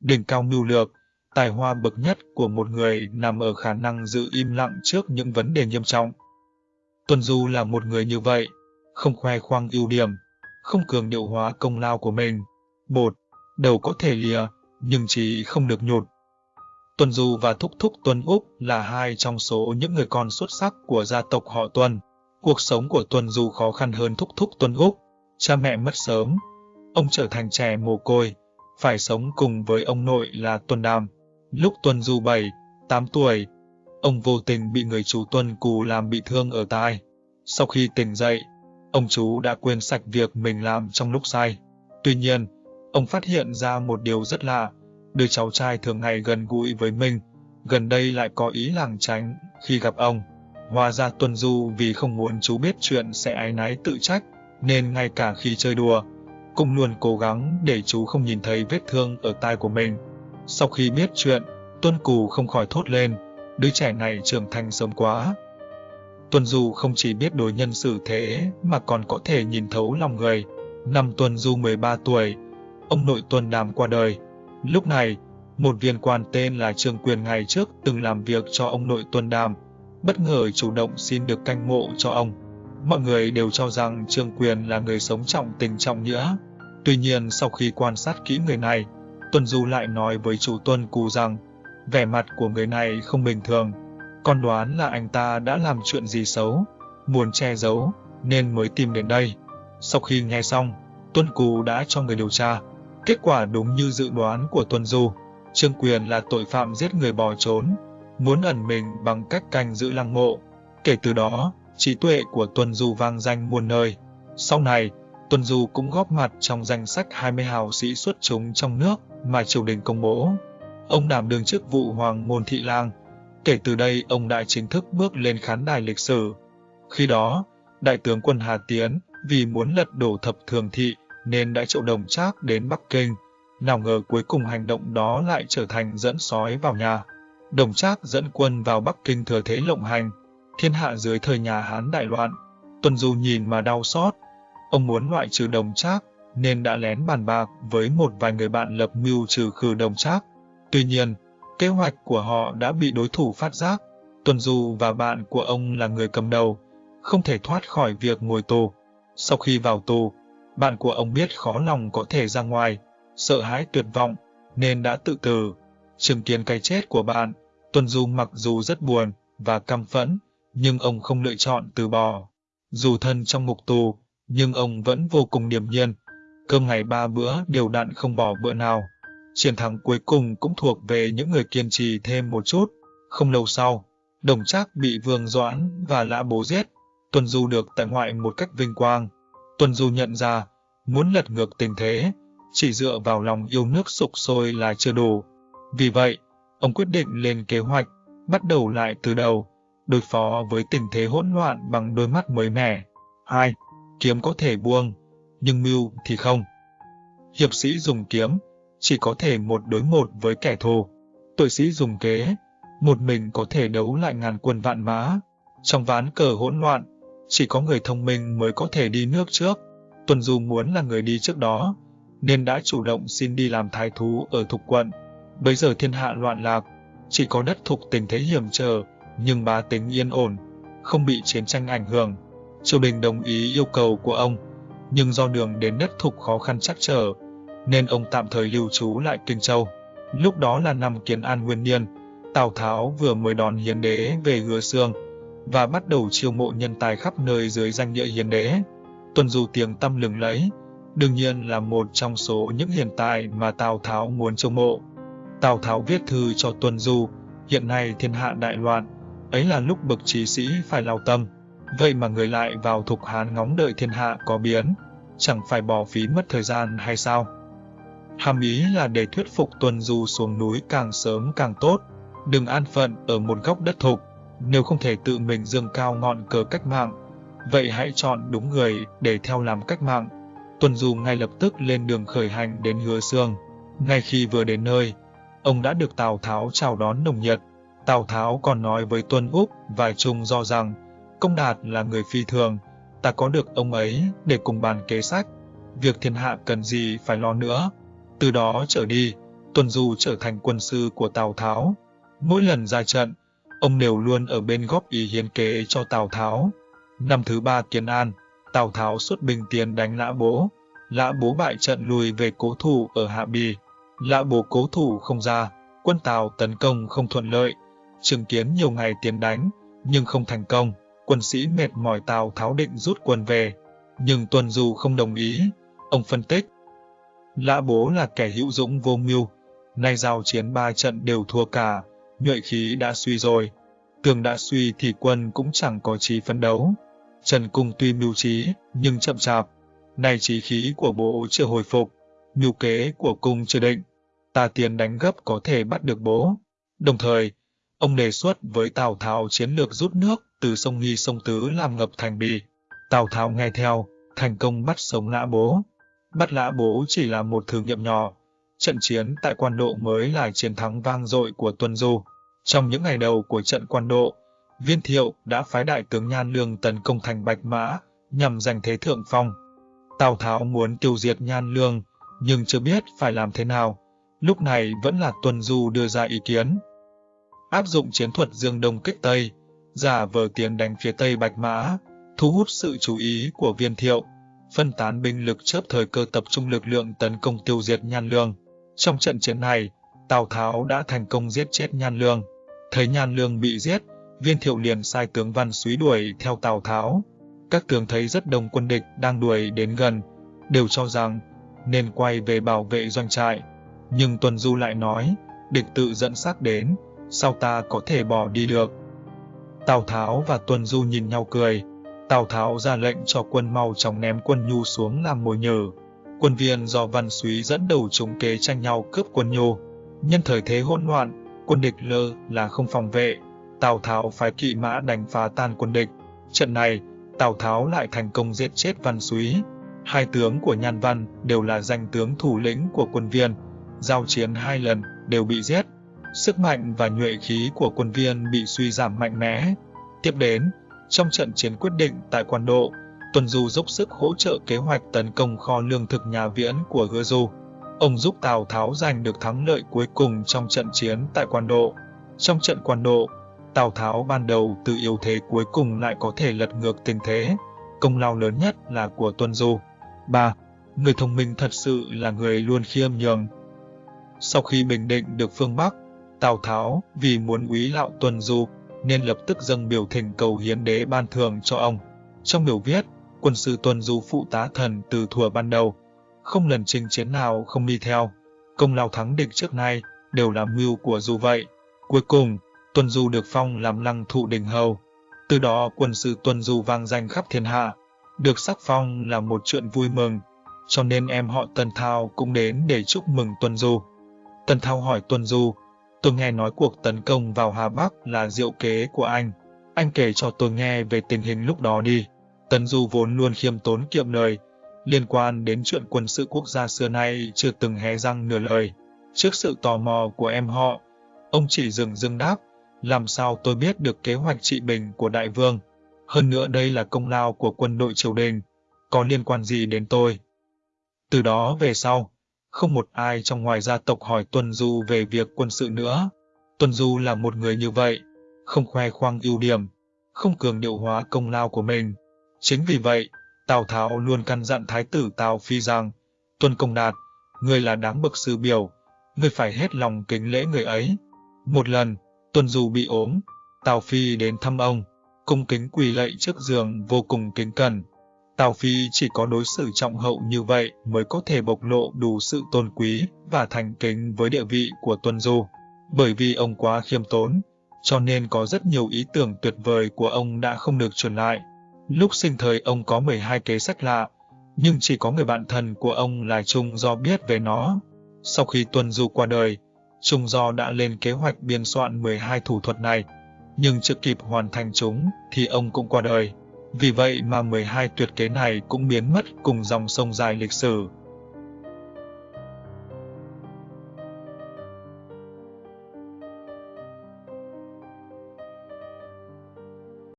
Đỉnh cao mưu lược, tài hoa bậc nhất của một người nằm ở khả năng giữ im lặng trước những vấn đề nghiêm trọng. Tuân Du là một người như vậy, không khoe khoang ưu điểm, không cường điệu hóa công lao của mình. Bột, đầu có thể lìa, nhưng chỉ không được nhột. Tuân Du và Thúc Thúc Tuân Úc là hai trong số những người con xuất sắc của gia tộc họ Tuân. Cuộc sống của Tuân Du khó khăn hơn Thúc Thúc Tuân Úc. Cha mẹ mất sớm, ông trở thành trẻ mồ côi, phải sống cùng với ông nội là tuần Đàm. Lúc tuần Du 7, 8 tuổi, ông vô tình bị người chú tuần Cù làm bị thương ở tai. Sau khi tỉnh dậy, ông chú đã quên sạch việc mình làm trong lúc say. Tuy nhiên, ông phát hiện ra một điều rất lạ, đứa cháu trai thường ngày gần gũi với mình, gần đây lại có ý làng tránh khi gặp ông. Hóa ra tuần Du vì không muốn chú biết chuyện sẽ ái náy tự trách, nên ngay cả khi chơi đùa, cũng luôn cố gắng để chú không nhìn thấy vết thương ở tai của mình. Sau khi biết chuyện, Tuân Cù không khỏi thốt lên, đứa trẻ này trưởng thành sớm quá. Tuân Du không chỉ biết đối nhân xử thế mà còn có thể nhìn thấu lòng người. Năm Tuân Du 13 tuổi, ông nội Tuân Đàm qua đời. Lúc này, một viên quan tên là Trương Quyền ngày trước từng làm việc cho ông nội Tuân Đàm, bất ngờ chủ động xin được canh mộ cho ông. Mọi người đều cho rằng Trương Quyền là người sống trọng tình trọng nghĩa. Tuy nhiên sau khi quan sát kỹ người này, Tuần Du lại nói với chủ Tuân Cù rằng vẻ mặt của người này không bình thường. Con đoán là anh ta đã làm chuyện gì xấu, muốn che giấu, nên mới tìm đến đây. Sau khi nghe xong, Tuân Cù đã cho người điều tra. Kết quả đúng như dự đoán của Tuân Du. Trương Quyền là tội phạm giết người bỏ trốn, muốn ẩn mình bằng cách canh giữ lăng mộ. Kể từ đó, trí tuệ của Tuân Du vang danh muôn nơi. Sau này, Tuần Du cũng góp mặt trong danh sách 20 hào sĩ xuất chúng trong nước mà triều đình công bố. Ông đảm đương chức vụ Hoàng Môn Thị Lang. Kể từ đây, ông đã chính thức bước lên khán đài lịch sử. Khi đó, Đại tướng quân Hà Tiến vì muốn lật đổ thập thường thị nên đã triệu đồng trác đến Bắc Kinh. Nào ngờ cuối cùng hành động đó lại trở thành dẫn sói vào nhà. Đồng trác dẫn quân vào Bắc Kinh thừa thế lộng hành, thiên hạ dưới thời nhà Hán đại loạn. Tuần Du nhìn mà đau xót. Ông muốn loại trừ đồng trác, nên đã lén bàn bạc với một vài người bạn lập mưu trừ khử đồng trác. Tuy nhiên, kế hoạch của họ đã bị đối thủ phát giác. Tuần Du và bạn của ông là người cầm đầu, không thể thoát khỏi việc ngồi tù. Sau khi vào tù, bạn của ông biết khó lòng có thể ra ngoài, sợ hãi tuyệt vọng, nên đã tự tử. Chứng kiến cái chết của bạn, Tuần Du mặc dù rất buồn và căm phẫn, nhưng ông không lựa chọn từ bỏ. Dù thân trong ngục tù, nhưng ông vẫn vô cùng điềm nhiên. Cơm ngày ba bữa đều đặn không bỏ bữa nào. Chiến thắng cuối cùng cũng thuộc về những người kiên trì thêm một chút. Không lâu sau, Đồng Trác bị Vương Doãn và Lã Bố giết. tuần Du được tại ngoại một cách vinh quang. Tuần Du nhận ra, muốn lật ngược tình thế, chỉ dựa vào lòng yêu nước sục sôi là chưa đủ. Vì vậy, ông quyết định lên kế hoạch, bắt đầu lại từ đầu, đối phó với tình thế hỗn loạn bằng đôi mắt mới mẻ. 2. Kiếm có thể buông, nhưng mưu thì không. Hiệp sĩ dùng kiếm, chỉ có thể một đối một với kẻ thù. Tội sĩ dùng kế, một mình có thể đấu lại ngàn quân vạn mã. Trong ván cờ hỗn loạn, chỉ có người thông minh mới có thể đi nước trước. Tuần Du muốn là người đi trước đó, nên đã chủ động xin đi làm thái thú ở Thục quận. Bây giờ thiên hạ loạn lạc, chỉ có đất Thục tình thế hiểm trở, nhưng bá tính yên ổn, không bị chiến tranh ảnh hưởng. Triều đình đồng ý yêu cầu của ông, nhưng do đường đến đất Thục khó khăn chắc trở, nên ông tạm thời lưu trú lại Kinh Châu. Lúc đó là năm Kiến An Nguyên Niên, Tào Tháo vừa mới đón hiến đế về Hứa xương và bắt đầu chiêu mộ nhân tài khắp nơi dưới danh nghĩa hiến đế. Tuần Du tiếng tâm lừng lẫy, đương nhiên là một trong số những hiền tài mà Tào Tháo muốn chiêu mộ. Tào Tháo viết thư cho Tuần Du, hiện nay thiên hạ đại loạn, ấy là lúc bậc trí sĩ phải lao tâm. Vậy mà người lại vào thục hán ngóng đợi thiên hạ có biến, chẳng phải bỏ phí mất thời gian hay sao? Hàm ý là để thuyết phục tuần Du xuống núi càng sớm càng tốt, đừng an phận ở một góc đất thục, nếu không thể tự mình dương cao ngọn cờ cách mạng, vậy hãy chọn đúng người để theo làm cách mạng. tuần Du ngay lập tức lên đường khởi hành đến Hứa Sương. Ngay khi vừa đến nơi, ông đã được Tào Tháo chào đón nồng nhiệt. Tào Tháo còn nói với Tuân Úc và Trung do rằng, Công Đạt là người phi thường, ta có được ông ấy để cùng bàn kế sách. Việc thiên hạ cần gì phải lo nữa. Từ đó trở đi, Tuần Du trở thành quân sư của Tào Tháo. Mỗi lần ra trận, ông đều luôn ở bên góp ý hiến kế cho Tào Tháo. Năm thứ ba Kiến An, Tào Tháo xuất binh tiến đánh Lã Bố. Lã Bố bại trận lùi về cố thủ ở Hạ Bì. Lã Bố cố thủ không ra, quân Tào tấn công không thuận lợi. Chứng kiến nhiều ngày tiến đánh, nhưng không thành công. Quân sĩ mệt mỏi Tào Tháo định rút quân về. Nhưng tuần Du không đồng ý. Ông phân tích. Lã Bố là kẻ hữu dũng vô mưu. Nay giao chiến ba trận đều thua cả. Nhuệ khí đã suy rồi. Tường đã suy thì quân cũng chẳng có trí phấn đấu. Trần Cung tuy mưu trí, nhưng chậm chạp. Nay trí khí của bố chưa hồi phục, mưu kế của cung chưa định. Ta tiến đánh gấp có thể bắt được bố. Đồng thời, ông đề xuất với Tào Tháo chiến lược rút nước từ sông Nghi sông Tứ làm ngập thành bì. Tào Tháo nghe theo, thành công bắt sống lã bố. Bắt lã bố chỉ là một thử nghiệm nhỏ. Trận chiến tại quan độ mới là chiến thắng vang dội của Tuân Du. Trong những ngày đầu của trận quan độ, Viên Thiệu đã phái đại tướng Nhan Lương tấn công thành Bạch Mã nhằm giành thế thượng phong. Tào Tháo muốn tiêu diệt Nhan Lương, nhưng chưa biết phải làm thế nào. Lúc này vẫn là Tuân Du đưa ra ý kiến. Áp dụng chiến thuật dương đông kích Tây, giả vờ tiến đánh phía Tây Bạch Mã, thu hút sự chú ý của Viên Thiệu, phân tán binh lực chớp thời cơ tập trung lực lượng tấn công tiêu diệt Nhan Lương. Trong trận chiến này, Tào Tháo đã thành công giết chết Nhan Lương. Thấy Nhan Lương bị giết, Viên Thiệu liền sai tướng Văn Súy đuổi theo Tào Tháo. Các tướng thấy rất đông quân địch đang đuổi đến gần, đều cho rằng nên quay về bảo vệ doanh trại. Nhưng Tuần Du lại nói, địch tự dẫn xác đến, sao ta có thể bỏ đi được. Tào Tháo và Tuần Du nhìn nhau cười. Tào Tháo ra lệnh cho quân mau chóng ném quân nhu xuống làm mồi nhử. Quân viên do Văn Súy dẫn đầu chúng kế tranh nhau cướp quân nhu. Nhân thời thế hỗn loạn, quân địch lơ là không phòng vệ, Tào Tháo phái kỵ mã đánh phá tan quân địch. Trận này, Tào Tháo lại thành công giết chết Văn Súy. Hai tướng của Nhan Văn đều là danh tướng thủ lĩnh của quân viên, giao chiến hai lần đều bị giết. Sức mạnh và nhuệ khí của quân viên bị suy giảm mạnh mẽ. Tiếp đến, trong trận chiến quyết định tại quan độ, Tuần Du dốc sức hỗ trợ kế hoạch tấn công kho lương thực nhà viễn của Hứa Du. Ông giúp Tào Tháo giành được thắng lợi cuối cùng trong trận chiến tại quan độ. Trong trận quan độ, Tào Tháo ban đầu từ yếu thế cuối cùng lại có thể lật ngược tình thế. Công lao lớn nhất là của Tuân Du. 3. Người thông minh thật sự là người luôn khiêm nhường. Sau khi bình định được phương Bắc, Tào Tháo vì muốn úy lạo Tuần Du nên lập tức dâng biểu thỉnh cầu hiến đế ban thưởng cho ông. Trong biểu viết, quân sư Tuần Du phụ tá thần từ thuở ban đầu, không lần chinh chiến nào không đi theo. Công lao thắng địch trước nay đều là mưu của Du vậy. Cuối cùng, Tuần Du được phong làm lăng thụ đình hầu. Từ đó quân sư Tuần Du vang danh khắp thiên hạ. Được sắc phong là một chuyện vui mừng, cho nên em họ Tần Thao cũng đến để chúc mừng Tuần Du. Tần Thao hỏi Tuần Du, tôi nghe nói cuộc tấn công vào Hà Bắc là diệu kế của anh. Anh kể cho tôi nghe về tình hình lúc đó đi. Tần Du vốn luôn khiêm tốn kiệm lời, liên quan đến chuyện quân sự quốc gia xưa nay chưa từng hé răng nửa lời. Trước sự tò mò của em họ, ông chỉ dừng dưng đáp, làm sao tôi biết được kế hoạch trị bình của đại vương. Hơn nữa đây là công lao của quân đội triều đình, có liên quan gì đến tôi. Từ đó về sau, không một ai trong ngoài gia tộc hỏi Tuân Du về việc quân sự nữa. Tuân Du là một người như vậy, không khoe khoang ưu điểm, không cường điệu hóa công lao của mình. Chính vì vậy, Tào Tháo luôn căn dặn Thái tử Tào Phi rằng, Tuân Công Đạt, người là đáng bậc sư biểu, người phải hết lòng kính lễ người ấy. Một lần, Tuân Du bị ốm, Tào Phi đến thăm ông, cung kính quỳ lạy trước giường vô cùng kính cẩn. Tào Phi chỉ có đối xử trọng hậu như vậy mới có thể bộc lộ đủ sự tôn quý và thành kính với địa vị của Tuân Du. Bởi vì ông quá khiêm tốn, cho nên có rất nhiều ý tưởng tuyệt vời của ông đã không được truyền lại. Lúc sinh thời ông có 12 kế sách lạ, nhưng chỉ có người bạn thân của ông là Trung do biết về nó. Sau khi Tuân Du qua đời, Trung Do đã lên kế hoạch biên soạn 12 thủ thuật này, nhưng chưa kịp hoàn thành chúng thì ông cũng qua đời. Vì vậy mà 12 tuyệt kế này cũng biến mất cùng dòng sông dài lịch sử.